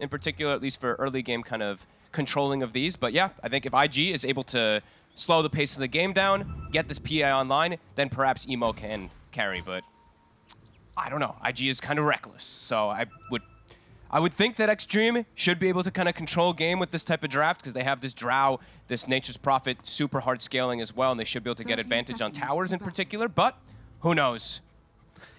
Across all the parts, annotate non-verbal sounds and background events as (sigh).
in particular, at least for early game kind of controlling of these. But yeah, I think if IG is able to slow the pace of the game down, get this PI online, then perhaps Emo can carry. But I don't know. IG is kind of reckless. So I would I would think that Extreme should be able to kind of control game with this type of draft because they have this Drow, this Nature's Prophet, super hard scaling as well, and they should be able to get advantage on towers in particular, but who knows?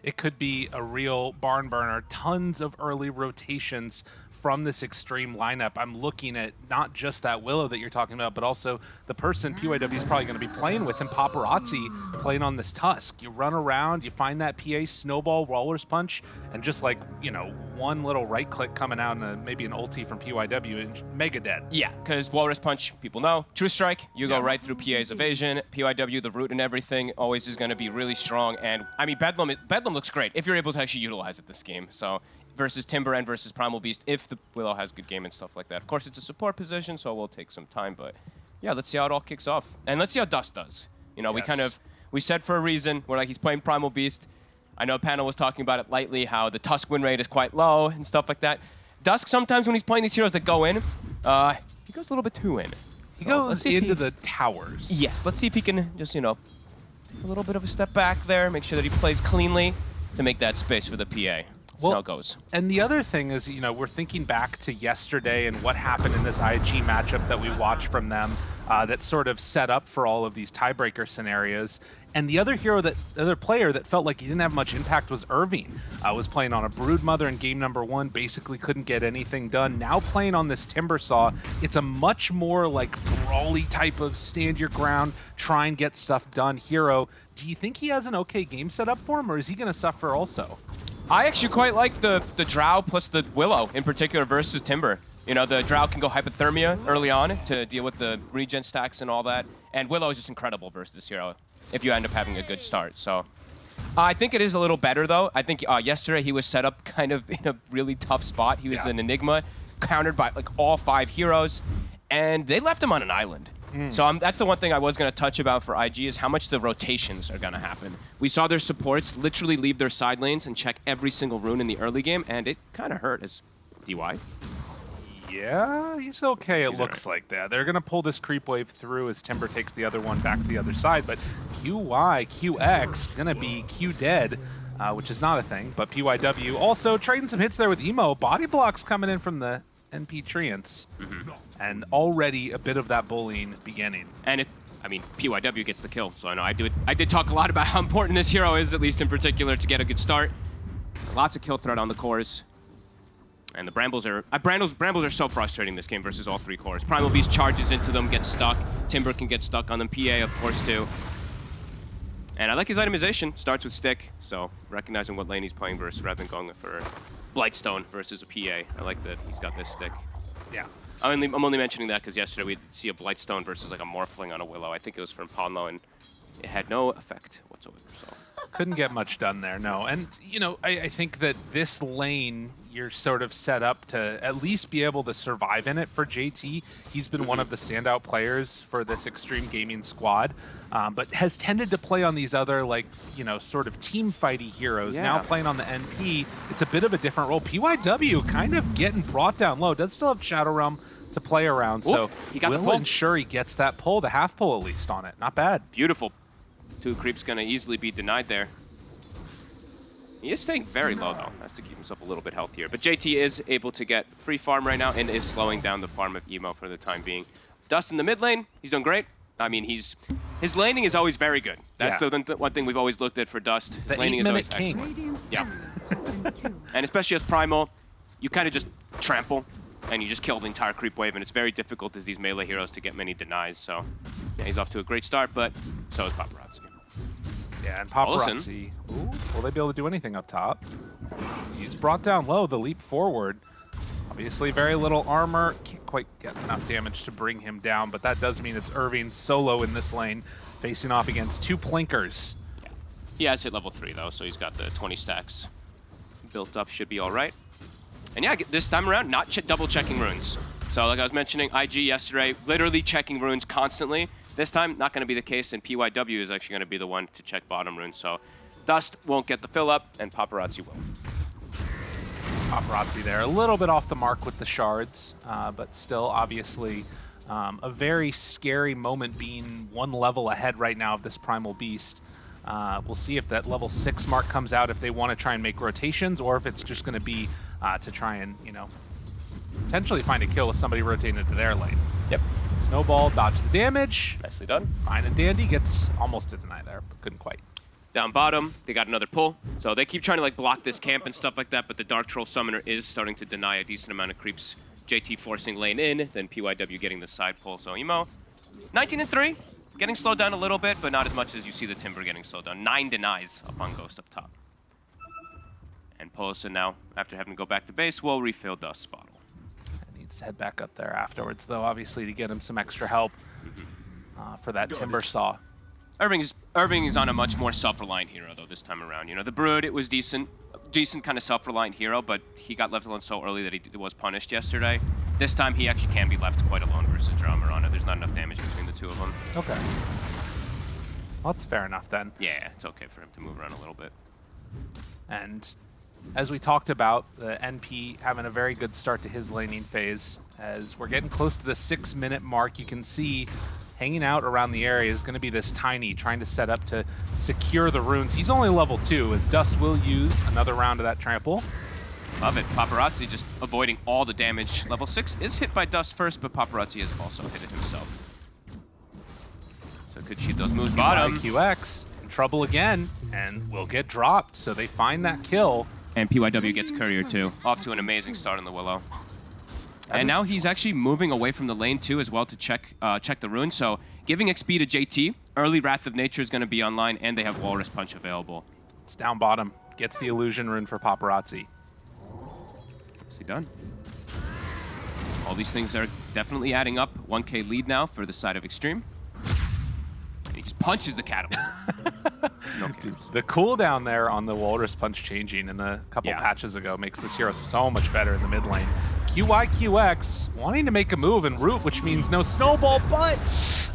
It could be a real barn burner. Tons of early rotations from this extreme lineup, I'm looking at not just that Willow that you're talking about, but also the person PYW is probably going to be playing with and Paparazzi playing on this Tusk. You run around, you find that PA snowball Walrus Punch, and just like, you know, one little right click coming out and a, maybe an ulti from PYW and mega dead. Yeah, because Walrus Punch, people know, True Strike, you go right through PA's evasion. PYW, the root and everything, always is going to be really strong. And I mean, Bedlam, Bedlam looks great if you're able to actually utilize it this game. So versus Timber and versus Primal Beast if the Willow has good game and stuff like that. Of course, it's a support position, so it will take some time, but yeah, let's see how it all kicks off. And let's see how Dust does. You know, yes. we kind of, we said for a reason, we're like, he's playing Primal Beast. I know panel was talking about it lightly, how the Tusk win rate is quite low and stuff like that. Dust, sometimes when he's playing these heroes that go in, uh, he goes a little bit too in. He so goes into he, the towers. Yes, let's see if he can just, you know, a little bit of a step back there, make sure that he plays cleanly to make that space for the PA. That's well, how it goes. And the other thing is, you know, we're thinking back to yesterday and what happened in this IG matchup that we watched from them uh, that sort of set up for all of these tiebreaker scenarios. And the other hero, that the other player that felt like he didn't have much impact was Irving. Uh, was playing on a Broodmother in game number one, basically couldn't get anything done. Now playing on this Timbersaw, it's a much more like brawly type of stand your ground, try and get stuff done hero. Do you think he has an okay game set up for him, or is he going to suffer also? I actually quite like the, the Drow plus the Willow in particular versus Timber. You know, the Drow can go Hypothermia early on to deal with the regen stacks and all that. And Willow is just incredible versus this hero if you end up having a good start. So uh, I think it is a little better, though. I think uh, yesterday he was set up (laughs) kind of in a really tough spot. He was yeah. an Enigma, countered by like all five heroes, and they left him on an island. Mm. So um, that's the one thing I was going to touch about for IG is how much the rotations are going to happen. We saw their supports literally leave their side lanes and check every single rune in the early game, and it kind of hurt as DY. Yeah, he's okay, it he's looks right. like that. They're going to pull this creep wave through as Timber takes the other one back to the other side, but QY, QX, going to be Q dead, uh, which is not a thing, but PYW also trading some hits there with Emo. Body blocks coming in from the NP Treants. Mm -hmm. And already a bit of that bullying beginning. And it, I mean, PYW gets the kill, so I know I do. I did talk a lot about how important this hero is, at least in particular, to get a good start. Lots of kill threat on the cores. And the Brambles are uh, Brambles, Brambles are so frustrating this game versus all three cores. Primal Beast charges into them, gets stuck. Timber can get stuck on them. PA, of course, too. And I like his itemization. Starts with stick, so recognizing what lane he's playing versus rather than going for Blightstone versus a PA. I like that he's got this stick. Yeah. I'm only, I'm only mentioning that because yesterday we'd see a Blightstone versus like a Morphling on a Willow. I think it was from Ponlo, and it had no effect whatsoever. So couldn't get much done there, no. And, you know, I, I, think that this lane, you're sort of set up to at least be able to survive in it for JT. He's been one of the standout players for this Extreme Gaming squad, um, but has tended to play on these other, like, you know, sort of team fighty heroes. Yeah. Now playing on the NP, it's a bit of a different role. PYW kind of getting brought down low. Does still have Shadow Realm to play around, Oop, so he got will ensure he gets that pull, the half pull at least on it. Not bad. Beautiful Two creeps gonna easily be denied there. He is staying very low though. Has to keep himself a little bit healthier. But JT is able to get free farm right now and is slowing down the farm of Emo for the time being. Dust in the mid lane, he's doing great. I mean, he's his laning is always very good. That's yeah. the one thing we've always looked at for Dust. His the laning is always king. excellent. Yeah. and especially as Primal, you kind of just trample and you just kill the entire creep wave, and it's very difficult as these melee heroes to get many denies. So yeah, he's off to a great start, but so is Paparazzi. Yeah, and Paparazzi. Ooh, will they be able to do anything up top? He's brought down low, the leap forward. Obviously very little armor. Can't quite get enough damage to bring him down, but that does mean it's Irving solo in this lane, facing off against two Plinkers. Yeah, he has hit level 3 though, so he's got the 20 stacks built up, should be alright. And yeah, this time around, not ch double checking runes. So like I was mentioning, IG yesterday, literally checking runes constantly. This time, not going to be the case, and PYW is actually going to be the one to check bottom rune, So Dust won't get the fill up, and Paparazzi will. Paparazzi there. A little bit off the mark with the shards, uh, but still obviously um, a very scary moment being one level ahead right now of this Primal Beast. Uh, we'll see if that level 6 mark comes out if they want to try and make rotations or if it's just going to be uh, to try and, you know, potentially find a kill with somebody rotating into their lane. Yep. Snowball, dodge the damage. Nicely done. Fine and dandy. Gets almost a deny there, but couldn't quite. Down bottom, they got another pull. So they keep trying to like block this camp and stuff like that, but the Dark Troll Summoner is starting to deny a decent amount of creeps. JT forcing lane in, then PYW getting the side pull. So Emo, 19 and 3, getting slowed down a little bit, but not as much as you see the Timber getting slowed down. Nine denies upon Ghost up top. And Polosin now, after having to go back to base, will refill Dust bottle. Needs to head back up there afterwards, though, obviously, to get him some extra help uh, for that Timber Saw. Irving is Irving is on a much more self-reliant hero though this time around. You know, the Brood it was decent, decent kind of self-reliant hero, but he got left alone so early that he was punished yesterday. This time he actually can be left quite alone versus Dramarana. There's not enough damage between the two of them. Okay. Well, that's fair enough then. Yeah, it's okay for him to move around a little bit. And as we talked about, uh, the NP having a very good start to his laning phase. As we're getting close to the six minute mark, you can see hanging out around the area is going to be this Tiny trying to set up to secure the runes. He's only level two, as Dust will use another round of that trample. Love it. Paparazzi just avoiding all the damage. Level 6 is hit by Dust first, but Paparazzi has also hit it himself. So could cheat those moves bottom. QX in trouble again, and will get dropped, so they find that kill. And PYW gets Courier too. Off to an amazing start in the Willow. And now he's actually moving away from the lane too as well to check uh, check the rune. So giving XP to JT, early Wrath of Nature is going to be online, and they have Walrus Punch available. It's down bottom. Gets the illusion rune for Paparazzi. See done. All these things are definitely adding up. 1k lead now for the side of Extreme. He just punches the catapult. no (laughs) cares. The cooldown there on the Walrus Punch changing in a couple Yeah. patches ago makes this hero so much better in the mid lane. QYQX wanting to make a move and root, which means no snowball, but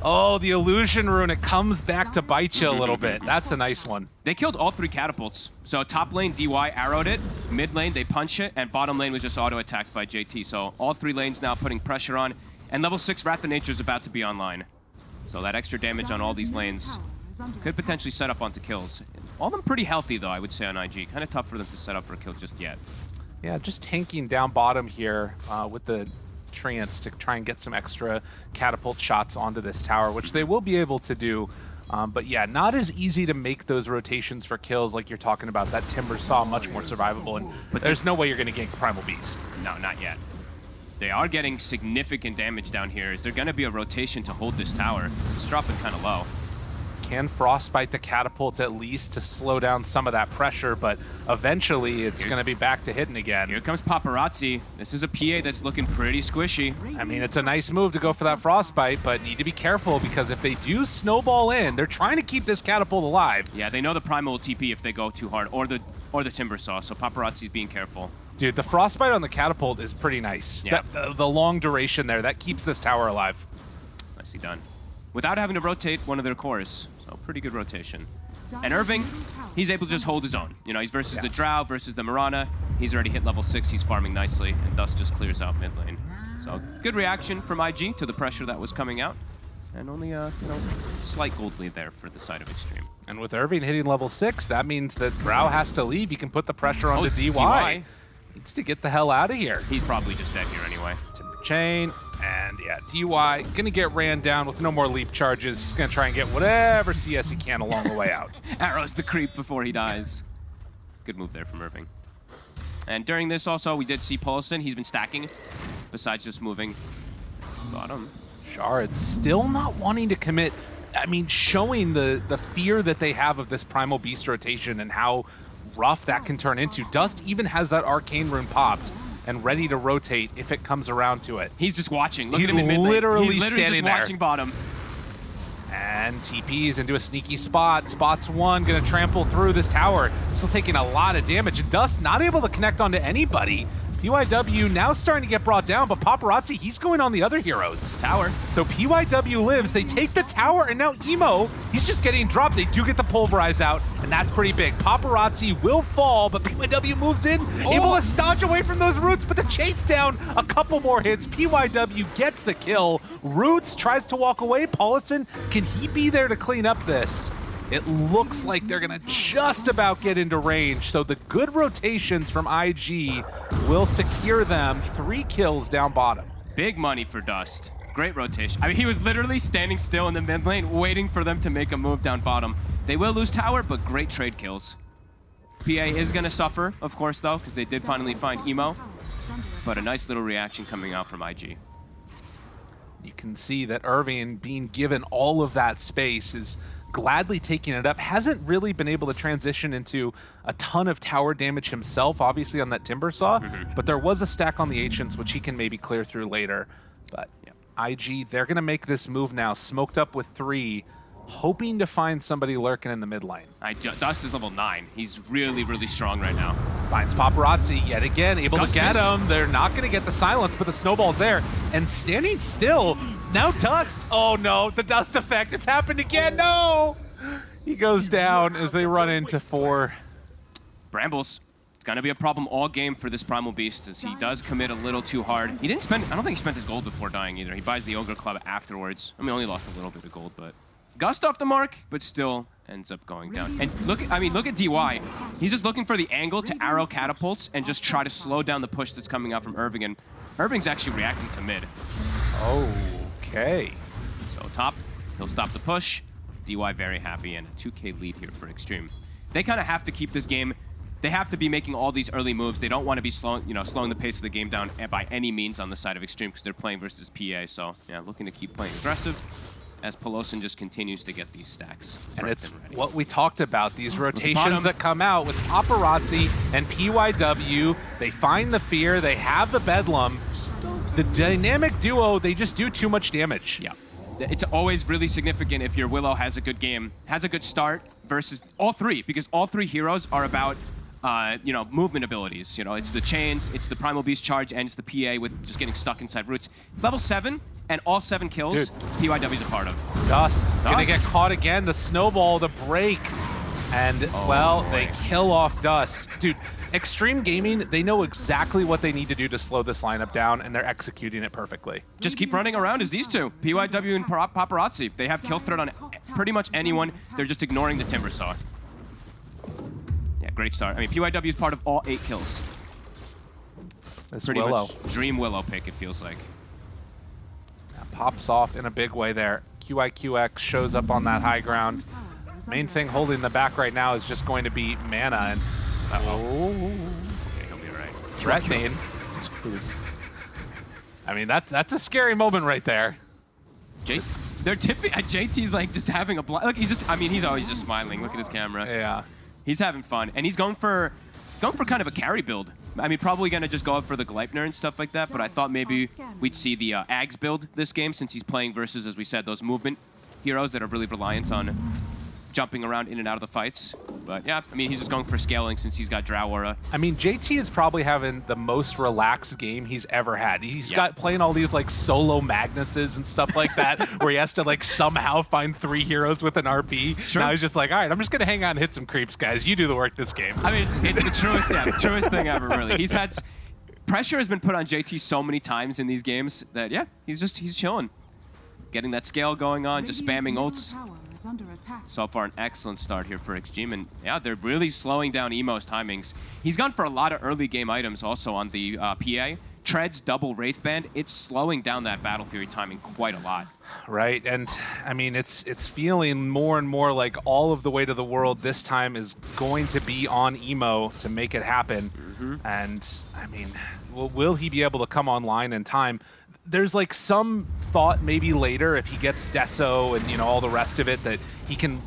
oh, the illusion rune, it comes back to bite you a little bit. That's a nice one. They killed all three catapults. So top lane, DY arrowed it. Mid lane, they punch it. And bottom lane was just auto-attacked by JT. So all three lanes now putting pressure on. And level 6 Wrath of Nature is about to be online. So that extra damage on all these lanes could potentially set up onto kills. All of them pretty healthy, though, I would say, on IG. Kind of tough for them to set up for a kill just yet. Yeah, just tanking down bottom here uh, with the Treants to try and get some extra catapult shots onto this tower, which they will be able to do. Um, but yeah, not as easy to make those rotations for kills like you're talking about. That Timber Saw much more survivable, and but there's no way you're going to gank Primal Beast. No, not yet. They are getting significant damage down here. Is there going to be a rotation to hold this tower? It's dropping kind of low. Can Frostbite the catapult at least to slow down some of that pressure, but eventually it's going to be back to hitting again. Here comes Paparazzi. This is a PA that's looking pretty squishy. I mean, it's a nice move to go for that Frostbite, but need to be careful because if they do snowball in, they're trying to keep this catapult alive. Yeah, they know the Primal will TP if they go too hard, or the or the Timber Saw, so Paparazzi's being careful. Dude, the frostbite on the catapult is pretty nice. Yeah. That, uh, the long duration there, that keeps this tower alive. Nicely done. Without having to rotate one of their cores, so pretty good rotation. And Irving, he's able to just hold his own. You know, he's versus the Drow, versus the Marana. He's already hit level 6, he's farming nicely, and thus just clears out mid lane. So good reaction from IG to the pressure that was coming out. And only a you know, slight gold lead there for the side of Extreme. And with Irving hitting level 6, that means that Drow has to leave. He can put the pressure onto Oh, DY. DY. Needs to get the hell out of here. He's probably just dead here anyway. Timber Chain, and yeah, DY, gonna get ran down with no more leap charges. He's gonna try and get whatever CS he can along the way out. (laughs) Arrows the creep before he dies. Good move there from Irving. And during this also, we did see Paulson. He's been stacking, besides just moving bottom. Shard still not wanting to commit. I mean, showing the the fear that they have of this Primal Beast rotation and how rough that can turn into. Dust even has that Arcane Rune popped and ready to rotate if it comes around to it. He's just watching. Look He's at him in literally He's literally standing just there. watching bottom. And TPs into a sneaky spot. Spots one, gonna trample through this tower. Still taking a lot of damage. And Dust not able to connect onto anybody. PYW now starting to get brought down, but Paparazzi, he's going on the other heroes. Tower. So PYW lives, they take the tower, and now Emo, he's just getting dropped. They do get the pulverize out, and that's pretty big. Paparazzi will fall, but PYW moves in, Oh. able to stodge away from those roots, but the chase down, a couple more hits. PYW gets the kill. Roots tries to walk away. Paulison, can he be there to clean up this? It looks like they're gonna just about get into range, so the good rotations from IG will secure them three kills down bottom. Big money for Dust. Great rotation. I mean, he was literally standing still in the mid lane, waiting for them to make a move down bottom. They will lose tower, but great trade kills. PA is going to suffer, of course, though, because they did finally find Emo. But a nice little reaction coming out from IG. You can see that Irving, being given all of that space, is gladly taking it up. Hasn't really been able to transition into a ton of tower damage himself, obviously on that Timber Saw, mm-hmm. but there was a stack on the Ancients, which he can maybe clear through later. But IG, they're going to make this move now, smoked up with three, hoping to find somebody lurking in the mid lane. I, Dust is level 9. He's really, really strong right now. Finds Paparazzi yet again, able Gus to get him. They're not going to get the silence, but the snowball's there. And standing still, now Dust. Oh no, the Dust effect. It's happened again. No! He goes down as they run into four. Brambles. It's going to be a problem all game for this Primal Beast as he does commit a little too hard. He didn't spend, I don't think he spent his gold before dying either. He buys the Ogre Club afterwards. I mean, only lost a little bit of gold, but gust off the mark, but still ends up going down. And look, I mean, look at DY. He's just looking for the angle to arrow catapults and just try to slow down the push that's coming out from Irving. And Irving's actually reacting to mid. Okay. So top, he'll stop the push. DY very happy and a 2k lead here for Extreme. They kind of have to keep this game. They have to be making all these early moves. They don't want to be slowing, you know, slowing the pace of the game down by any means on the side of Extreme because they're playing versus PA. So yeah, looking to keep playing aggressive as Pelosin just continues to get these stacks. And it's ready. what we talked about, these rotations that come out with Paparazzi and PYW. They find the fear, they have the Bedlam. The dynamic duo, they just do too much damage. Yeah. It's always really significant if your Willow has a good game, has a good start versus all three, because all three heroes are about, uh, you know, movement abilities. You know, it's the chains, it's the Primal Beast charge, and it's the PA with just getting stuck inside roots. It's level seven, and all seven kills, Dude. PYW's a part of. Dust, gonna get caught again. The snowball, the break. And, well, they kill off Dust. Dude, Extreme Gaming, they know exactly what they need to do to slow this lineup down, and they're executing it perfectly. Just keep running around as these two, PYW and Paparazzi. They have kill threat on pretty much anyone. They're just ignoring the Timber Saw. Yeah, great start. I mean, PYW is part of all eight kills. That's Pretty Willow much dream Willow pick, it feels like. pops off in a big way there. QIQX shows up on that high ground. Main thing holding the back right now is just going to be mana and oh, Yeah, he'll be right. threatening. I mean that that's a scary moment right there. J they're tipping. Uh, JT's like just having a bl- look. He's just. I mean, he's always just smiling. Look at his camera. Yeah. He's having fun, and he's going for, going for kind of a carry build. I mean, probably gonna just go up for the Gleipnir and stuff like that. But I thought maybe we'd see the uh, Ags build this game since he's playing versus, as we said, those movement heroes that are really reliant on jumping around in and out of the fights. But yeah, I mean, he's just going for scaling since he's got Drow Aura. I mean, JT is probably having the most relaxed game he's ever had. He's Yeah. got playing all these like solo Magnuses and stuff like that, (laughs) where he has to like somehow find three heroes with an RP. Now he's just like, all right, I'm just gonna hang out and hit some creeps, guys. You do the work this game. I mean, it's, it's the truest, yeah, (laughs) truest thing ever, really. He's had pressure has been put on JT so many times in these games that yeah, he's just he's chilling, getting that scale going on, just spamming ults. So far, an excellent start here for Extreme, and yeah, they're really slowing down Emo's timings. He's gone for a lot of early game items also on the uh, PA. Treads double Wraith Band, it's slowing down that Battle Fury timing quite a lot. right? And I mean, it's it's feeling more and more like all of the weight of the world this time is going to be on Emo to make it happen. And I mean, will, will he be able to come online in time? There's like some thought maybe later if he gets Deso and you know all the rest of it that he can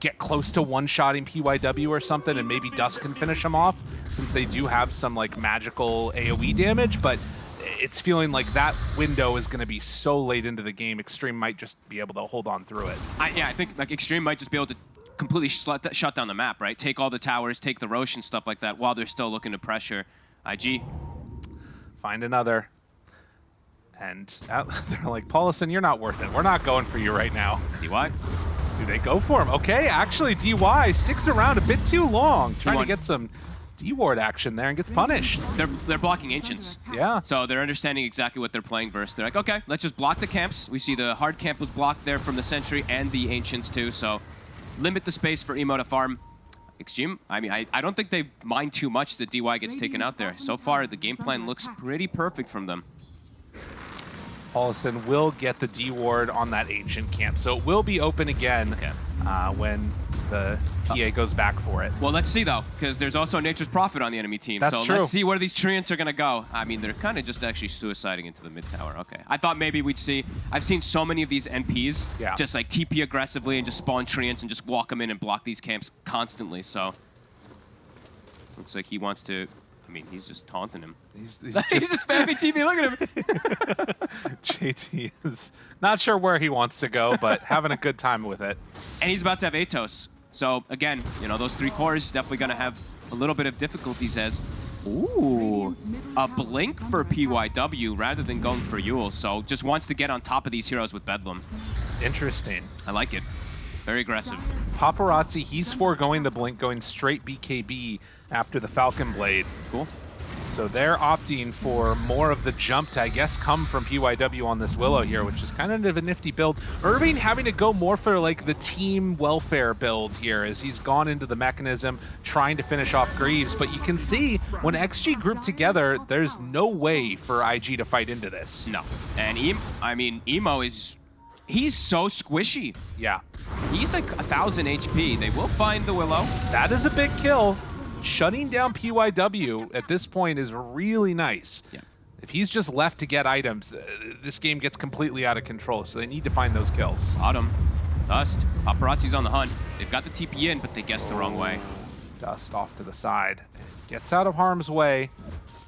get close to one-shotting PYW or something and maybe Dust can finish him off since they do have some like magical AoE damage, but it's feeling like that window is going to be so late into the game, Extreme might just be able to hold on through it. I, yeah, I think like Extreme might just be able to completely shut, shut down the map, right? Take all the towers, take the Roche and stuff like that while they're still looking to pressure IG. find another. And out, uh, (laughs) they're like, Paulison, you're not worth it. We're not going for you right now. DY. Do they go for him? Okay, actually, DY sticks around a bit too long, trying to one. get some D-ward action there and gets punished. They're, they're blocking Ancients. Yeah. So they're understanding exactly what they're playing versus. They're like, okay, let's just block the camps. We see the hard camp was blocked there from the Sentry and the Ancients too, so limit the space for Emo to farm. Extreme, I mean, I, I don't think they mind too much that DY gets taken out there. So far, the game plan looks pretty perfect from them. Paulison will get the D-ward on that ancient camp, so it will be open again Okay. uh, when the PA goes back for it. Well, let's see though, because there's also Nature's Prophet on the enemy team. That's so true. let's see where these Treants are gonna go. I mean, they're kind of just actually suiciding into the mid tower. Okay, I thought maybe we'd see. I've seen so many of these NPs Yeah. just like TP aggressively and just spawn Treants and just walk them in and block these camps constantly. So looks like he wants to. I mean, he's just taunting him. He's, (laughs) he's he's just just spamming TP. Look at him. (laughs) JT is not sure where he wants to go, but (laughs) having a good time with it. and he's about to have Atos. So again, you know, those three cores definitely gonna have a little bit of difficulties as. Ooh, a blink for PYW rather than going for Eul's. So just wants to get on top of these heroes with Bedlam. Interesting. I like it. Very aggressive. Paparazzi, he's foregoing the blink, going straight BKB after the Falcon Blade. Cool. So they're opting for more of the jump to, I guess, come from PYW on this Willow here, which is kind of a nifty build. Irving having to go more for like the team welfare build here as he's gone into the mechanism trying to finish off Greaves. But you can see when XG group together, there's no way for IG to fight into this. No. And em I mean, Emo is. He's so squishy. Yeah, He's like a thousand HP. They will find the Willow. that is a big kill. Shutting down PYW at this point is really nice. Yeah. If he's just left to get items, uh, this game gets completely out of control, so they need to find those kills. Autumn. Dust. Paparazzi's on the hunt. They've got the TP in, but they guessed the wrong way. Dust off to the side. Gets out of harm's way.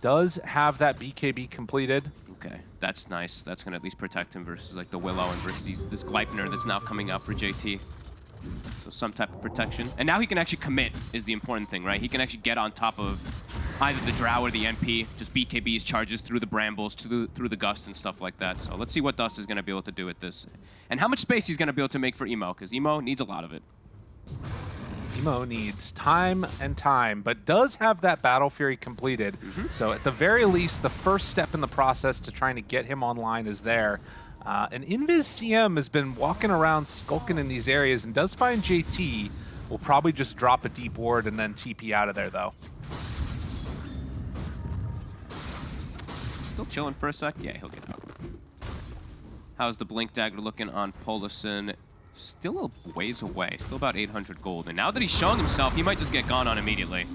Does have that BKB completed. Okay, that's nice. That's gonna at least protect him versus like the Willow and versus these, this Gleipnir that's now coming up for JT. So some type of protection. And now he can actually commit is the important thing, right? He can actually get on top of either the Drow or the NP, just BKBs charges through the brambles, through, through the gust and stuff like that. So let's see what Dust is gonna be able to do with this. And how much space he's gonna be able to make for Emo, because Emo needs a lot of it. Emo needs time and time, but does have that Battle Fury completed. So at the very least, the first step in the process to trying to get him online is there. Uh, and Invis CM has been walking around skulking in these areas and does find JT. Will probably just drop a deep ward and then TP out of there, though. Still chilling for a sec? Yeah, he'll get out. How's the Blink Dagger looking on Polison? Still a ways away, still about 800 gold. And now that he's showing himself, he might just get gone on immediately.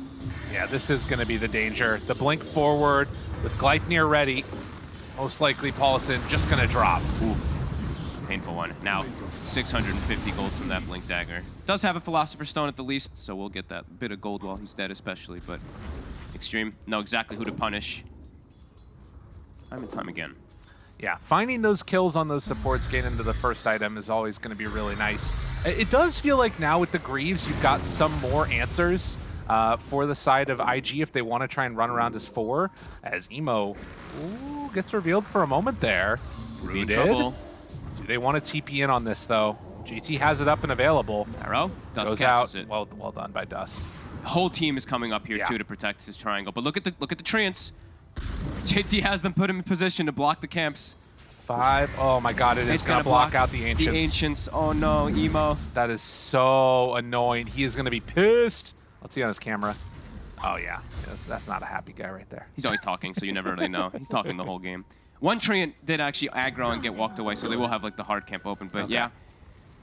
Yeah, this is going to be the danger. The blink forward with Gleipnir ready. Most likely Paulison just going to drop. Ooh, painful one. Now, 650 gold from that Blink Dagger. Does have a Philosopher's Stone at the least, so we'll get that bit of gold while he's dead especially, but Extreme, know exactly who to punish. Time and time again. Yeah, finding those kills on those supports getting into the first item is always going to be really nice. It does feel like now with the Greaves, you've got some more answers uh, for the side of IG if they want to try and run around as four, as Emo ooh, gets revealed for a moment there. Rooted. trouble. Do they want to TP in on this, though? JT has it up and available. Arrow, Dust Goes out. it. Well, well done by Dust. The whole team is coming up here Yeah. too to protect his triangle. But look at the look at the treants. JT has them put him in position to block the camps. Five. Oh my god, it is to gonna block, out the Ancients. The ancients. Oh no, emo. That is so annoying. He is going to be pissed. Let's see on his camera. Oh, yeah. That's, that's not a happy guy right there. He's always talking, so you never really know. He's talking the whole game. One treant did actually aggro and get walked away, so they will have like the hard camp open. But Okay. yeah,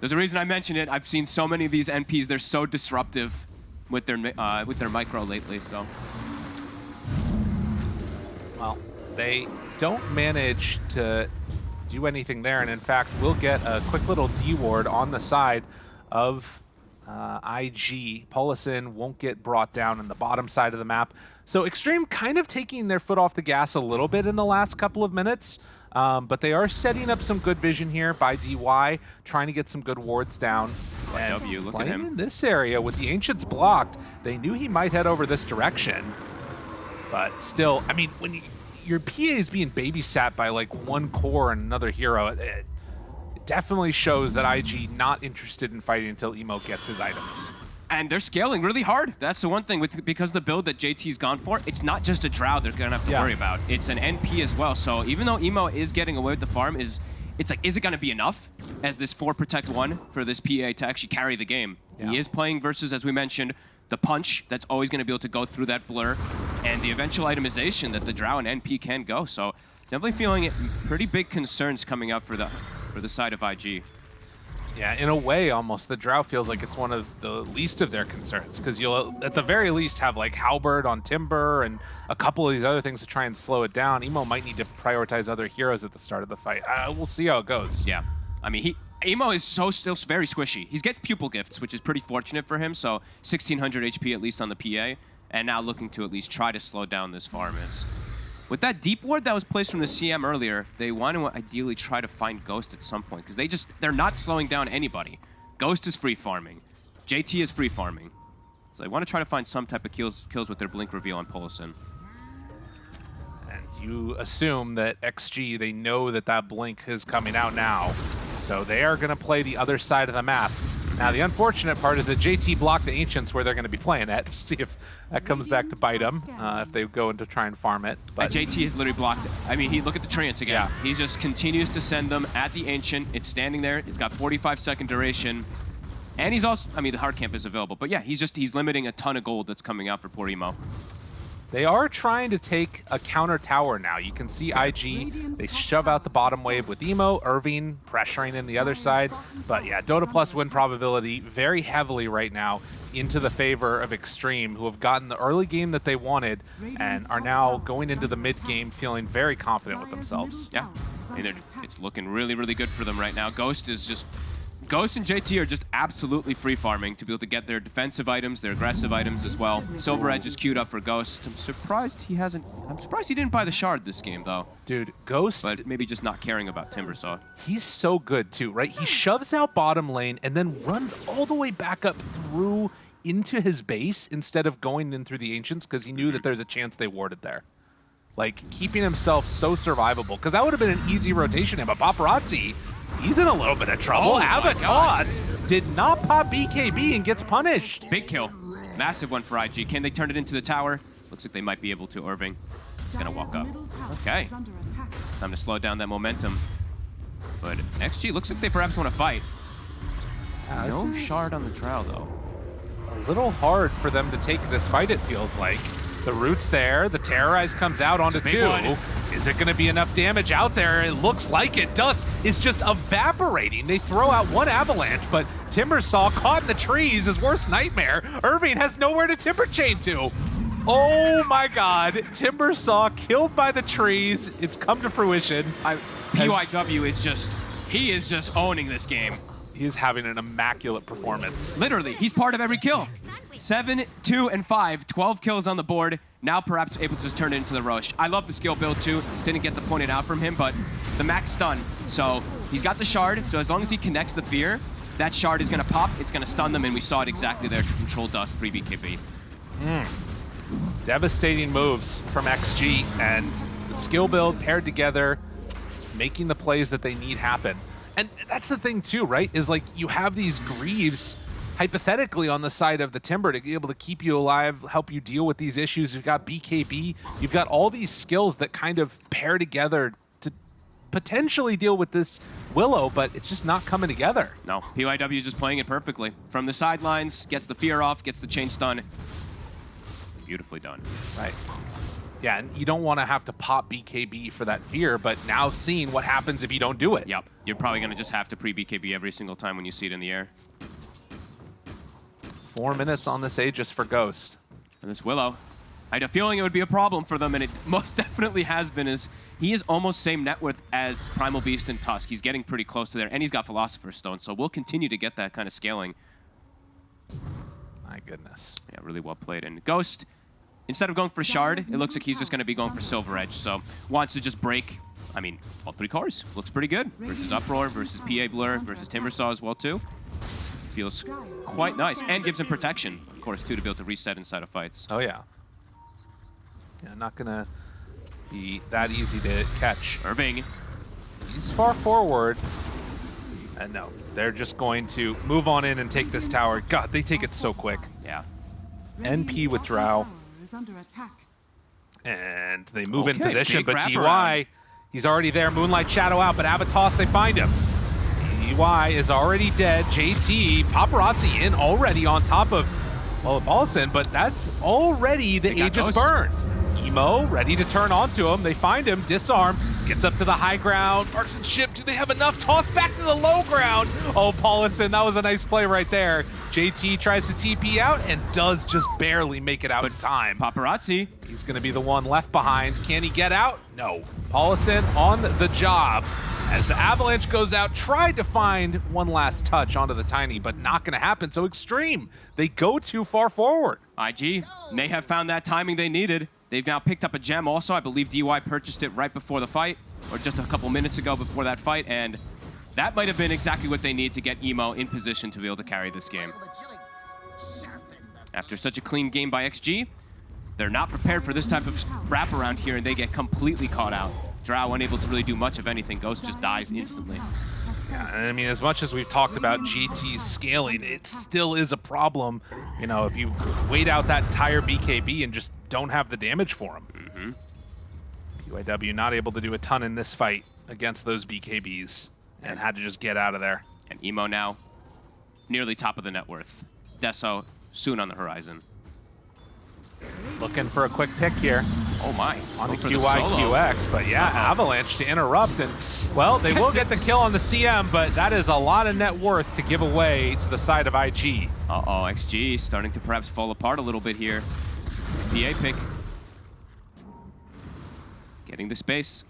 there's a reason I mentioned it. I've seen so many of these NPs. They're so disruptive with their uh, with their micro lately. So Well, they don't manage to do anything there, and in fact, we'll get a quick little D-ward on the side of uh, IG. Paulison won't get brought down in the bottom side of the map. So Extreme kind of taking their foot off the gas a little bit in the last couple of minutes, um, but they are setting up some good vision here by DY, trying to get some good wards down. And W, look at him. in this area with the Ancients blocked, they knew he might head over this direction. But still, I mean, when you your PA is being babysat by like one core and another hero, it, it definitely shows that IG not interested in fighting until Emo gets his items. And they're scaling really hard. That's the one thing with because the build that JT's gone for, it's not just a Drow they're gonna have to Yeah. worry about. It's an NP as well. So even though Emo is getting away with the farm, is it's like, is it gonna be enough as this four protect one for this PA to actually carry the game? Yeah. He is playing versus, as we mentioned, the punch that's always gonna be able to go through that blur, and the eventual itemization that the Drow and NP can go. So definitely feeling it pretty big concerns coming up for the for the side of IG. Yeah, in a way, almost the Drow feels like it's one of the least of their concerns because you'll, at the very least, have like Halberd on Timber and a couple of these other things to try and slow it down. Emo might need to prioritize other heroes at the start of the fight. Uh, we'll see how it goes. Yeah. I mean, he Emo is so still very squishy. He's gets pupil gifts, which is pretty fortunate for him. So 1600 HP at least on the PA, and now looking to at least try to slow down this farm is. With that deep ward that was placed from the CM earlier, they want to ideally try to find Ghost at some point because they just they're not slowing down anybody. Ghost is free farming, JT is free farming, so they want to try to find some type of kills kills with their blink reveal on Polison. And you assume that XG, they know that that blink is coming out now. So they are going to play the other side of the map. Now, the unfortunate part is that JT blocked the Ancients where they're going to be playing at. (laughs) See if that comes back to bite them, uh, if they go in to try and farm it. But But JT has literally blocked it. I mean, he look at the treants again. Yeah. He just continues to send them at the Ancient. It's standing there. It's got 45 second duration. And he's also, I mean, the hard camp is available. But yeah, he's just, he's limiting a ton of gold that's coming out for poor Emo. They are trying to take a counter tower now. You can see IG, they shove out the bottom wave with Emo, Irving pressuring in the other side. But yeah, Dota Plus win probability very heavily right now into the favor of Extreme, who have gotten the early game that they wanted and are now going into the mid game feeling very confident with themselves. Yeah. I it's looking really, really good for them right now. Ghost is just, Ghost and JT are just absolutely free farming to be able to get their defensive items, their aggressive items as well. Silver Edge is queued up for Ghost. I'm surprised he hasn't, I'm surprised he didn't buy the shard this game though. Dude, Ghost But maybe just not caring about Timbersaw. He's so good too, right? He shoves out bottom lane and then runs all the way back up through into his base instead of going in through the ancients because he knew that there's a chance they warded there. Like keeping himself so survivable because that would have been an easy rotation. But Paparazzi, he's in a little bit of trouble. Oh my Avatos did not pop BKB and gets punished. Big kill. Massive one for IG. Can they turn it into the tower? Looks like they might be able to. Irving is going to walk up. Okay. Time to slow down that momentum. But XG looks like they perhaps want to fight. Uh, No shard on the trial, though. a little hard for them to take this fight, it feels like. The root's there, the Terrorize comes out onto two. one. Is it going to be enough damage out there? It looks like it. Dust is just evaporating. They throw out one avalanche, but Timbersaw caught in the trees, his worst nightmare. Irving has nowhere to timber chain to. Oh my god, Timbersaw killed by the trees. It's come to fruition. I, PYW is just, he is just owning this game. He is having an immaculate performance. Literally, he's part of every kill. Seven, two, and five, 12 kills on the board. Now perhaps able to just turn it into the Roche. I love the skill build too. Didn't get the pointed out from him, but the max stun. So he's got the shard, so as long as he connects the fear, that shard is gonna pop, it's gonna stun them, and we saw it exactly there to control Dust pre-BKB. Hmm. devastating moves from XG and the skill build paired together, making the plays that they need happen. And that's the thing too, right? Is like you have these Greaves hypothetically on the side of the Timber to be able to keep you alive, help you deal with these issues. You've got BKB, you've got all these skills that kind of pair together to potentially deal with this Willow, but it's just not coming together. No, PYW is just playing it perfectly. From the sidelines, gets the fear off, gets the chain stun. Beautifully done. Right. Yeah, and you don't want to have to pop BKB for that fear, but now seeing what happens if you don't do it. Yep, you're probably gonna just have to pre-BKB every single time when you see it in the air. Four minutes on this Aegis for Ghost. And this Willow, I had a feeling it would be a problem for them, and it (laughs) most definitely has been, is he is almost same net worth as Primal Beast and Tusk. He's getting pretty close to there, and he's got Philosopher's Stone, so we'll continue to get that kind of scaling. My goodness. Yeah, really well played. And Ghost, instead of going for Shard, it looks like he's just going to be going for Silver Edge, so wants to just break, I mean, all three cores. Looks pretty good. Versus Uproar, versus PA Blur, versus Timbersaw as well, too. Feels quite nice, and gives him protection, of course, too, to be able to reset inside of fights. Oh, yeah. Yeah, not going to be that easy to catch. Irving. He's far forward. And no, they're just going to move on in and take this tower. God, they take it so quick. Yeah. NP with Drow. Is under attack. And they move in position, but DY, around. he's already there. Moonlight Shadow out, but Avatos, they find him. DY is already dead. JT, Paparazzi in already on top of, well, Paulson, but that's already the Aegis burned. Emo ready to turn onto him. They find him, disarm, gets up to the high ground. Parks and ship. do they have enough? Toss back to the low ground. Oh, Paulison, that was a nice play right there. JT tries to TP out and does just barely make it out in time. Paparazzi. He's going to be the one left behind. Can he get out? No. Paulison on the job. As the Avalanche goes out, tried to find one last touch onto the Tiny, but not going to happen. So Extreme, they go too far forward. IG may have found that timing they needed. They've now picked up a gem also. I believe DY purchased it right before the fight, or just a couple minutes ago before that fight, and that might have been exactly what they need to get Emo in position to be able to carry this game. After such a clean game by XG, they're not prepared for this type of wraparound here, and they get completely caught out. Drow unable to really do much of anything. Ghost just dies instantly. Yeah, I mean, as much as we've talked about JT scaling, it still is a problem. You know, if you wait out that entire BKB and just don't have the damage for him. Mm-hmm. PYW not able to do a ton in this fight against those BKBs and had to just get out of there. And Emo now nearly top of the net worth. Deso soon on the horizon. Looking for a quick pick here Oh my. on the Go for QIQX, but yeah, Uh-oh. Avalanche to interrupt, and well, they will get the kill on the CM, but that is a lot of net worth to give away to the side of IG. Uh-oh, XG starting to perhaps fall apart a little bit here. It's PA pick. Getting the space.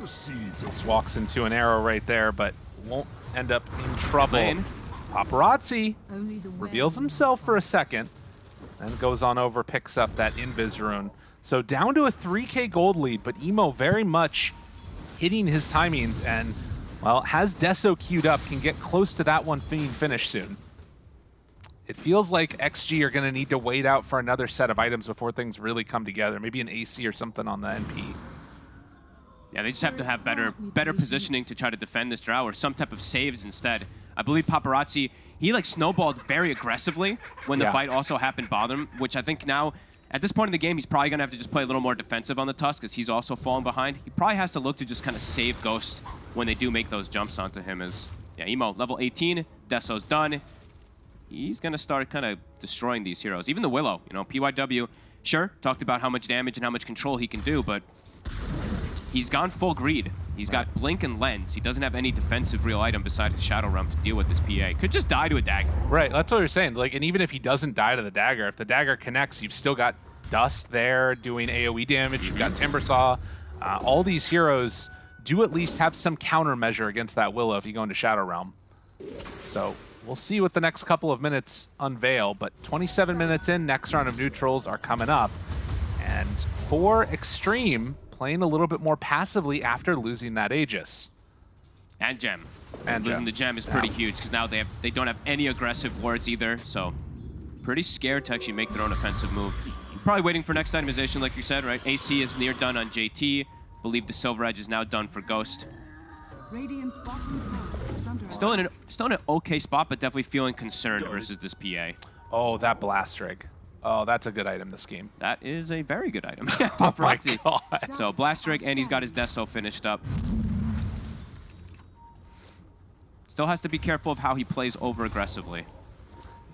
Just walks into an arrow right there, but won't end up in trouble. Paparazzi reveals himself for a second, and goes on over, picks up that Invis rune. So down to a 3k gold lead, but Emo very much hitting his timings and, well, has Deso queued up, can get close to that one being finished soon. It feels like XG are going to need to wait out for another set of items before things really come together. Maybe an AC or something on the NP. Yeah, they just have to have better better positioning to try to defend this drow or some type of saves instead. I believe Paparazzi, he like snowballed very aggressively when the Yeah. fight also happened bottom, which I think now, at this point in the game, he's probably going to have to just play a little more defensive on the Tusk because he's also falling behind. He probably has to look to just kind of save Ghost when they do make those jumps onto him as, yeah, Emo, level 18, Deso's done. He's going to start kind of destroying these heroes. Even the Willow, you know, PYW, sure, talked about how much damage and how much control he can do, but He's gone full greed. He's got Blink and Lens. He doesn't have any defensive real item besides his Shadow Realm to deal with this PA. Could just die to a dagger. Right, that's what you're saying. Like, and even if he doesn't die to the dagger, if the dagger connects, you've still got Dust there doing AoE damage. You've got Timbersaw. Uh, all these heroes do at least have some countermeasure against that Willow if you go into Shadow Realm. So we'll see what the next couple of minutes unveil. But 27 minutes in, next round of neutrals are coming up. And for Extreme, playing a little bit more passively after losing that Aegis. And Gem. And Losing Gem. the Gem is pretty huge because now they have they don't have any aggressive wards either. So pretty scared to actually make their own offensive move. Probably waiting for next itemization, like you said, right? AC is near done on JT. Believe the Silver Edge is now done for Ghost. Radiant's bottom tower is under Still in an still in an okay spot, but definitely feeling concerned versus this PA. Oh, that Blast Rig. Oh, that's a good item this game. That is a very good item. (laughs) Yeah, Oh my paparazzi. god. So Blast Rig, and he's got his Deso finished up. Still has to be careful of how he plays over aggressively.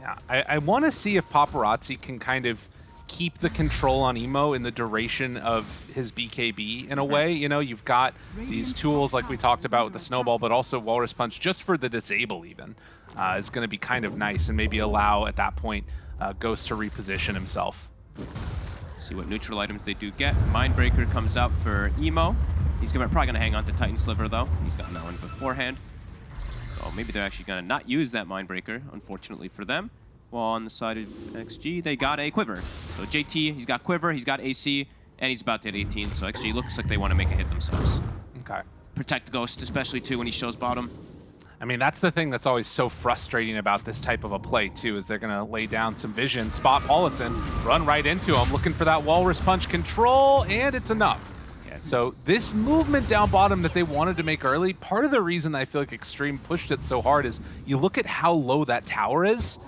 Yeah, I, I want to see if Paparazzi can kind of keep the control on Emo in the duration of his BKB in a way. You know, you've got these tools like we talked about with the Snowball, but also Walrus Punch just for the disable even uh, is going to be kind of nice and maybe allow at that point uh, Ghost to reposition himself. See what neutral items they do get. Mindbreaker comes out for Emo. He's gonna, probably going to hang on to Titan Sliver, though. He's gotten that one beforehand. So maybe they're actually going to not use that Mindbreaker, unfortunately for them. While on the side of XG, they got a Quiver. So JT, he's got Quiver, he's got AC, and he's about to hit 18. So XG looks like they want to make a hit themselves. Okay. Protect Ghost, especially, too, when he shows bottom. I mean, that's the thing that's always so frustrating about this type of a play, too, is they're going to lay down some vision, spot Paulison, run right into him, looking for that Walrus Punch control, and it's enough. Yeah, So this movement down bottom that they wanted to make early, part of the reason I feel like Extreme pushed it so hard is you look at how low that tower is,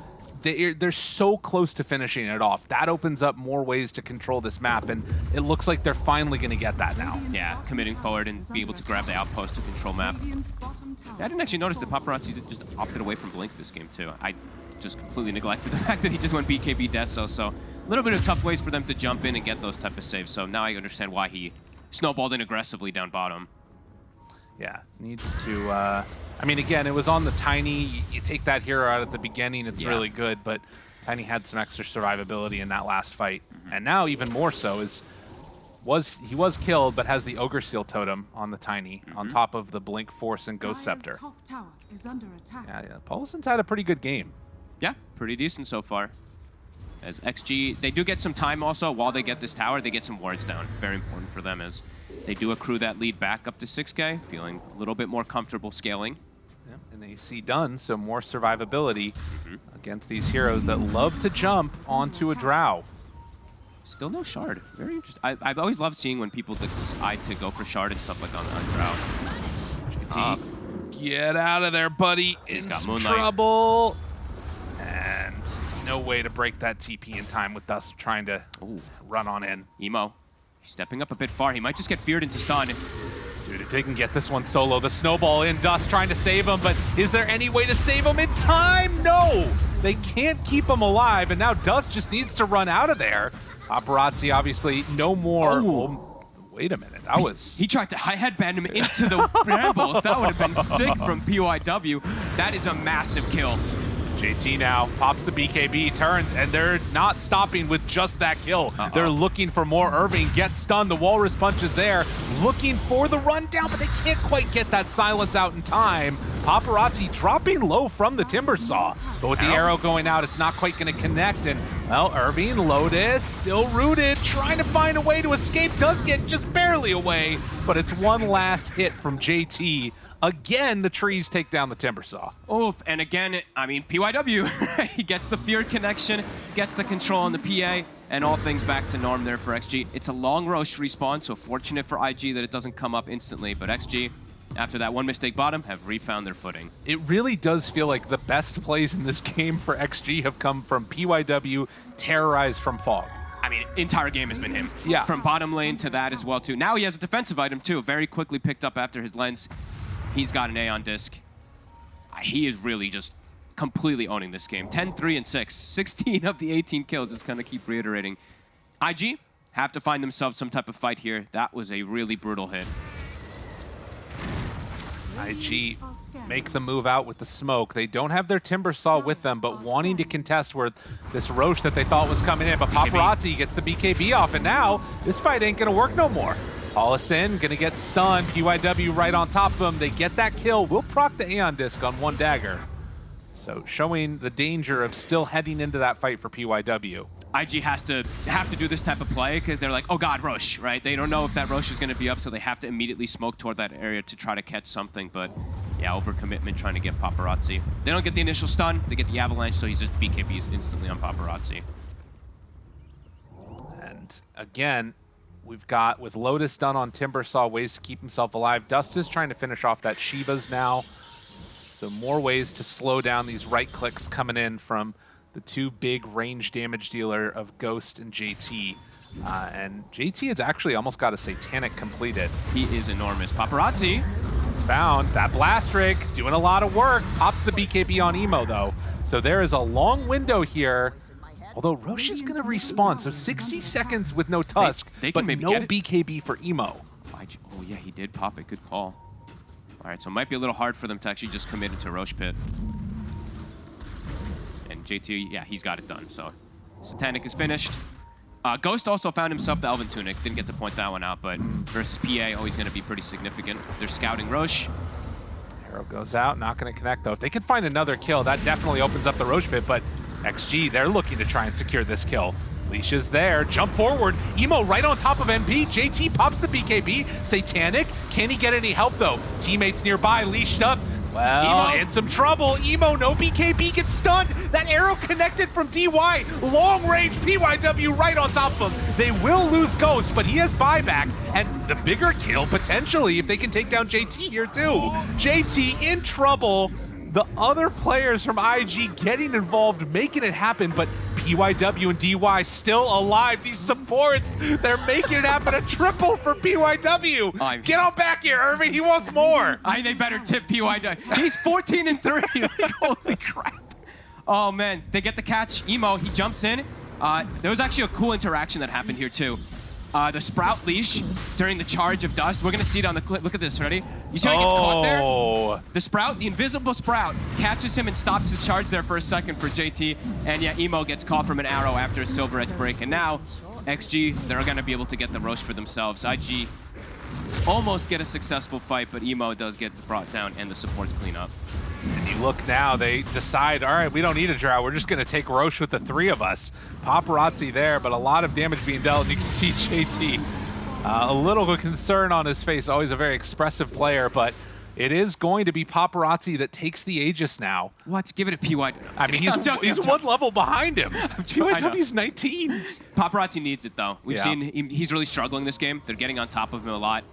they, they're so close to finishing it off. That opens up more ways to control this map, and it looks like they're finally going to get that now. Yeah, committing forward and be able to grab the outpost to control map. I didn't actually notice the Paparazzi just opted away from Blink this game too. I just completely neglected the (laughs) fact that he just went BKB Deso, so a little bit of tough ways for them to jump in and get those type of saves. So now I understand why he snowballed in aggressively down bottom. Yeah, needs to. Uh, I mean, again, it was on the Tiny. You, you take that hero out at the beginning, it's Yeah. really good, but Tiny had some extra survivability in that last fight, and now even more so is was he was killed, but has the Ogre Seal Totem on the Tiny on top of the Blink Force and Ghost Dire's Scepter. top tower is under attack. Yeah, yeah. Pauluson's had a pretty good game. Yeah, pretty decent so far. As XG, they do get some time also while they get this tower. They get some wards down. Very important for them as they do accrue that lead back up to 6k, feeling a little bit more comfortable scaling. Yeah, and AC done, so more survivability Mm-hmm. against these heroes that love to jump onto a Drow. Still no shard. Very interesting. I, I've always loved seeing when people decide to go for shard and stuff like on, on Drow. JT, get out of there, buddy. He's in got Moonlight. trouble. And no way to break that TP in time with Dust trying to Ooh. run on in. Emo, he's stepping up a bit far. He might just get feared into stun. Dude, if they can get this one solo, the snowball in, Dust trying to save him, but is there any way to save him in time? No! They can't keep him alive, and now Dust just needs to run out of there. Paparazzi, obviously, no more. Oh. Oh, wait a minute, that was... He tried to high headband him into the (laughs) brambles. That would have been sick from PYW. That is a massive kill. JT now pops the BKB, turns, and they're not stopping with just that kill. Uh-oh. They're looking for more. Irving gets stunned. The Walrus punch is there, looking for the rundown, but they can't quite get that silence out in time. Paparazzi dropping low from the Timber Saw, but with the Ow. arrow going out, it's not quite going to connect. And well, Irving, Lotus, still rooted, trying to find a way to escape. Does get just barely away, but it's one last hit from JT. Again, the trees take down the Timber Saw. Oof, and again, I mean, PYW, (laughs) he gets the feared connection, gets the control on the PA, and all things back to norm there for XG. It's a long Rosh respawn, so fortunate for IG that it doesn't come up instantly, but XG, after that one mistake bottom, have refound their footing. it really does feel like the best plays in this (laughs) game for XG have come from PYW terrorized from Fog. I mean, entire game has been him. Yeah. From bottom lane to that as well, too. Now he has a defensive item, too. Very quickly picked up after his lens. He's got an Aeon Disk. He is really just completely owning this game. 10, 3, and 6. (laughs) 16 of the 18 kills. Just going to keep reiterating. IG have to find themselves some type of fight here. That was a really brutal hit. IG make the move out with the smoke. They don't have their Timber Saw with them, but wanting to contest where this Rosh that they thought was coming in. But Paparazzi gets the BKB off, and now this fight ain't gonna work no more. Paulison gonna get stunned. PYW right on top of him. They get that kill. We'll proc the Aeon Disk on one dagger. So showing the danger of still heading into that fight for PYW. IG has to have to do this type of play because they're like, oh god, Rosh, right? They don't know if that Rosh is going to be up, so they have to immediately smoke toward that area to try to catch something. But yeah, overcommitment trying to get Paparazzi. They don't get the initial stun, they get the avalanche, so he's just BKBs instantly on Paparazzi. And again, we've got with Lotus done on Timber Saw ways to keep himself alive. Dust is trying to finish off that Shivas now. So more ways to slow down these right clicks coming in from the two big range damage dealer of Ghost and JT. Uh, and JT has actually almost got a Satanic completed. He is enormous. Paparazzi, It's found. That Blast Rig doing a lot of work. Pops the BKB on Emo though. So there is a long window here. Although Rosh is going to respawn, so 60 seconds with no Tusk, they can but maybe no. BKB for Emo. Oh yeah, he did pop it. Good call. All right, so it might be a little hard for them to actually just commit into Rosh Pit. And JT, yeah, he's got it done. So Satanic is finished. Uh, Ghost also found himself the Elven Tunic. Didn't get to point that one out, but versus PA, always going to be pretty significant. They're scouting Rosh. Arrow goes out, not going to connect though. If they can find another kill, that definitely opens up the Rosh pit, but XG, they're looking to try and secure this kill. Leash is there, jump forward, Emo right on top of MP, JT pops the BKB, Satanic, can he get any help though? Teammates nearby, leashed up, Well, Emo- in some trouble. Emo, no BKB gets stunned. That arrow connected from DY. Long range PYW right on top of him. They will lose Ghost, but he has buyback. And the bigger kill, potentially, if they can take down JT here too. JT in trouble. The other players from IG getting involved, making it happen, but PYW and DY still alive. These supports, they're making it happen. A triple for PYW. I'm- Get on back here, Irving. He wants more. I they better tip PYW. He's 14 and 3. Like, (laughs) holy crap. Oh man, they get the catch. Emo, he jumps in. Uh, there was actually a cool interaction that happened here too. Uh, the Sprout leash during the charge of dust. We're gonna see it on the clip. Look at this, ready? You see how he gets caught there? Oh. The Sprout, the invisible Sprout, catches him and stops his charge there for a second for JT. And yeah, Emo gets caught from an arrow after a Silver Edge break. And now, XG, they're going to be able to get the Rosh for themselves. IG almost get a successful fight, but Emo does get brought down and the supports clean up. And you look now, they decide, all right, we don't need a drow. We're just going to take Rosh with the three of us. Paparazzi there, but a lot of damage being dealt. And you can see (laughs) JT, uh, a little concern on his face. Always a very expressive player, but it is going to be Paparazzi that takes the Aegis now. What? Give it a PY. I mean, (laughs) he's, he's one level behind him. (laughs) PYW's 19. Paparazzi needs it though. We've Yeah. seen him, he's really struggling this game. They're getting on top of him a lot.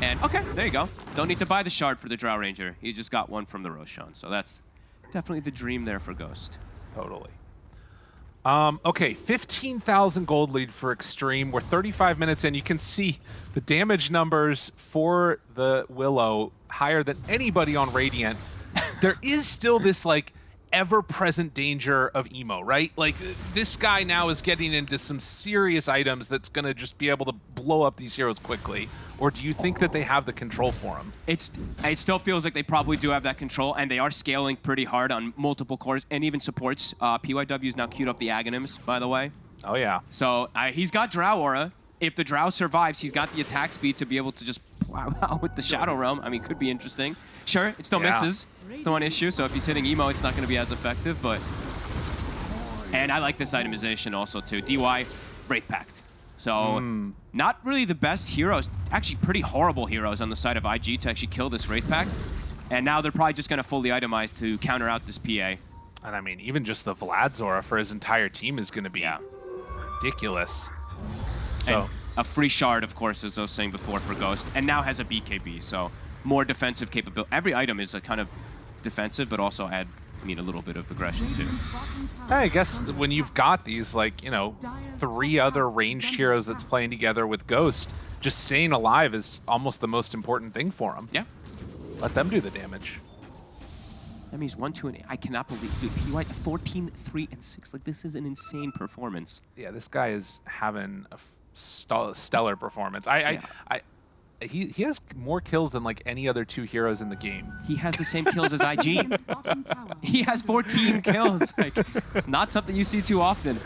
And okay, there you go. Don't need to buy the shard for the Drow Ranger. He just got one from the Roshan. So that's definitely the dream there for Ghost. Totally. Um, okay, 15,000 gold lead for Extreme. We're 35 minutes in. You can see the damage numbers for the Willow higher than anybody on Radiant. there is still this, like, ever-present danger of emo, right? Like, this guy now is getting into some serious items that's going to just be able to blow up these heroes quickly. Or do you think that they have the control for him? It's it still feels like they probably do have that control, and they are scaling pretty hard on multiple cores and even supports. Uh, PYW's now queued up the Aghanims, by the way. Oh, yeah. So uh, he's got Drow Aura. If the Drow survives, he's got the attack speed to be able to just (laughs) out with the Shadow Realm. I mean, could be interesting. Sure, it still Yeah. misses. It's the one issue, so if he's hitting Emo, it's not going to be as effective, but... And I like this itemization also, too. DY, Wraith Pact. So, hmm. not really the best heroes. Actually, pretty horrible heroes on the side of IG to actually kill this Wraith Pact. And now they're probably just going to fully itemize to counter out this PA. And I mean, even just the Vlad's aura for his entire team is going to be Yeah. ridiculous. So, And a free shard, of course, as I was saying before, for Ghost, and now has a BKB, so more defensive capability. Every item is a kind of defensive, but also add, I mean, a little bit of aggression too. Radiant's I guess when you've got these, like, you know, three other ranged heroes that's playing together with Ghost, just staying alive is almost the most important thing for them. Yeah. Let them do the damage. That means 1, 2, and 8. I cannot believe dude, PY 14, 3, and 6. Like, this is an insane performance. Yeah, this guy is having a f- st- stellar performance. I, Yeah. I, I, he, he has more kills than like any other two heroes in the game. He has the same kills as IG. Radiant's bottom tower He has 14 (laughs) kills. Like, it's not something you see too often.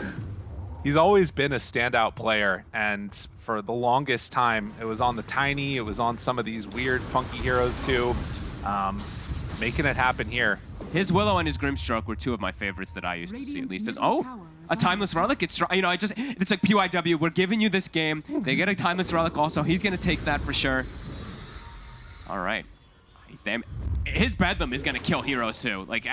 He's always been a standout player, and for the longest time, it was on the tiny, it was on some of these weird, funky heroes too. Um, making it happen here. His Willow and his Grimstroke were two of my favorites that I used to see at least. As, oh, tower is a Timeless Relic. It's you know, I just it's like PYW. We're giving you this game. They get a Timeless Relic also. He's gonna take that for sure. All right, he's damn. His Bedlam is gonna kill heroes too. Like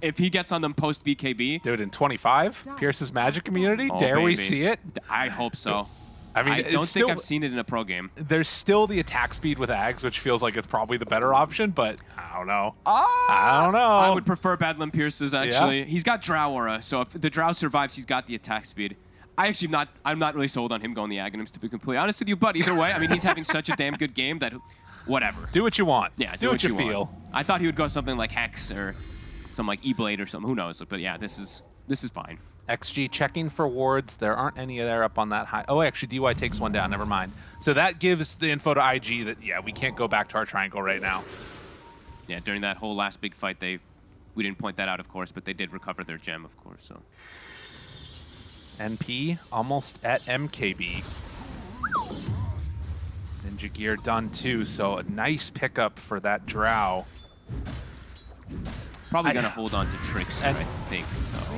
if he gets on them post BKB. Dude, in 25, Pierce's Magic Immunity, oh, dare we see it? I hope so. I mean, I don't think still, I've seen it in a pro game. There's still the attack speed with Ags, which feels like it's probably the better option, but I don't know. Ah, I don't know. I would prefer Bedlam Pierce's actually. He's got Drow Aura, so if the Drow survives, he's got the attack speed. I actually am not. I'm not really sold on him going the Aghanims to be completely honest with you. But either way, I mean, he's having such a damn good game that, whatever. Do what you want. Yeah, do, what, you, want. feel. I thought he would go something like Hex or some like E-Blade or something. Who knows? But yeah, this is this is fine. XG checking for wards. There aren't any there up on that high. Oh, actually, DY takes one down. Never mind. So that gives the info to IG that, yeah, we can't go back to our triangle right now. Yeah, during that whole last big fight, they we didn't point that out, of course, but they did recover their gem, of course. So NP almost at MKB. Ninja Gear done too, so a nice pickup for that Drow. probably gonna hold on to Trickster, And- I think. though.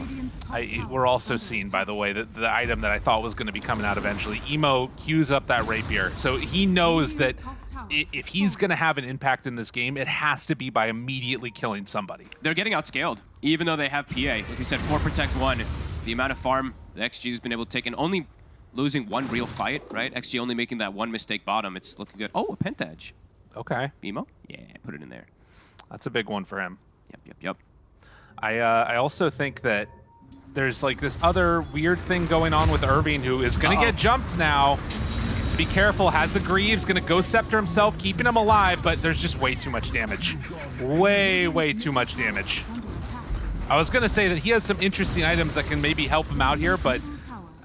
Radiant's top I, we're also is seeing, by the way, that the item that I thought was going to be coming out eventually. Emo queues up that rapier, so he knows that Radiant's top tower i- if he's going to have an impact in this game, it has to be by immediately killing somebody. They're getting outscaled, even though they have PA. Like you said, 4 protect 1. The amount of farm the XG has been able to take, and only losing one real fight, right? XG only making that one mistake bottom. It's looking good. Oh, a Pentage. Okay, Emo? Yeah, put it in there. that's a big one for him. Yep, yep, yep. I uh, I also think that there's like this other weird thing going on with Irving, who is going to Uh-oh. get jumped now. So be careful. Has the Greaves going to go scepter himself, keeping him alive, but there's just way too much damage. Way, way too much damage. I was going to say that he has some interesting items that can maybe help him out here, but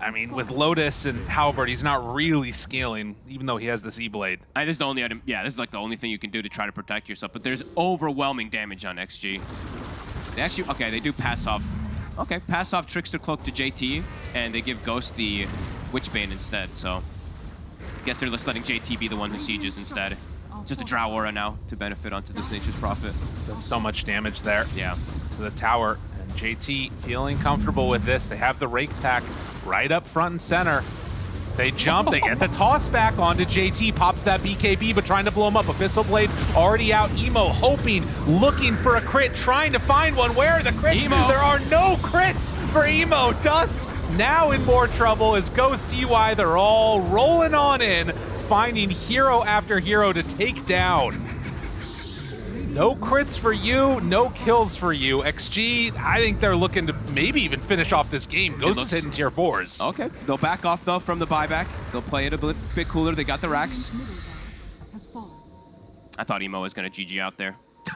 I mean, with Lotus and Halberd, he's not really scaling, even though he has this E-Blade. This is the only item. Yeah, this is like the only thing you can do to try to protect yourself. But there's overwhelming damage on XG. They actually, okay, they do pass off. Okay, pass off Trickster Cloak to JT, and they give Ghost the Witchbane instead. So, I guess they're just letting JT be the one who sieges instead. Just a Drow Aura now to benefit onto this Nature's Prophet. Does so much damage there. Yeah. to the tower. And JT feeling comfortable with this. They have the Wraith Pact right up front and center. They jump, they get the toss back onto JT, pops that BKB, but trying to blow him up. Abyssal Blade already out. Emo hoping, looking for a crit, trying to find one. Where are the crits? Emo. There are no crits for Emo. Dust now in more trouble as Ghost DY, they're all rolling on in, finding hero after hero to take down. No crits for you, no kills for you. XG, I think they're looking to maybe even finish off this game. Ghost is hitting tier fours. Okay, they'll back off though from the buyback. They'll play it a bit, bit cooler. They got the racks. Middle barracks has fallen. I thought Emo was gonna GG out there. (laughs)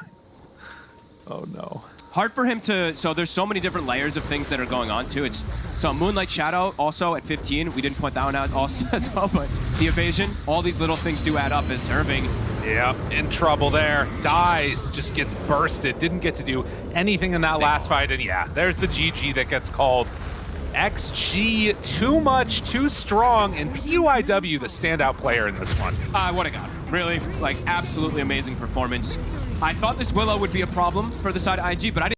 Oh no. hard for him to so there's so many different layers of things that are going on too it's so moonlight shadow also at 15 we didn't point that one out also (laughs) as well but the evasion all these little things do add up as irving Yep, in trouble there. Dies, just gets bursted. Didn't get to do anything in that last fight. And yeah, there's the GG that gets called. XG, too much, too strong, and PYW, the standout player in this one. uh, what a god really like absolutely amazing performance i thought this willow would be a problem for the side of ig but i didn't